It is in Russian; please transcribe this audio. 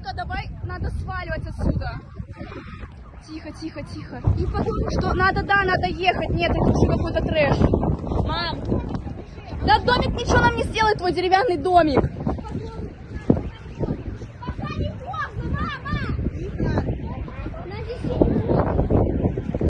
Лерочка, давай, надо сваливать отсюда. Тихо, тихо, тихо. И потом, что надо, да, надо ехать. Нет, это уже какой-то трэш. Мам, да домик ничего нам не сделает, твой деревянный домик.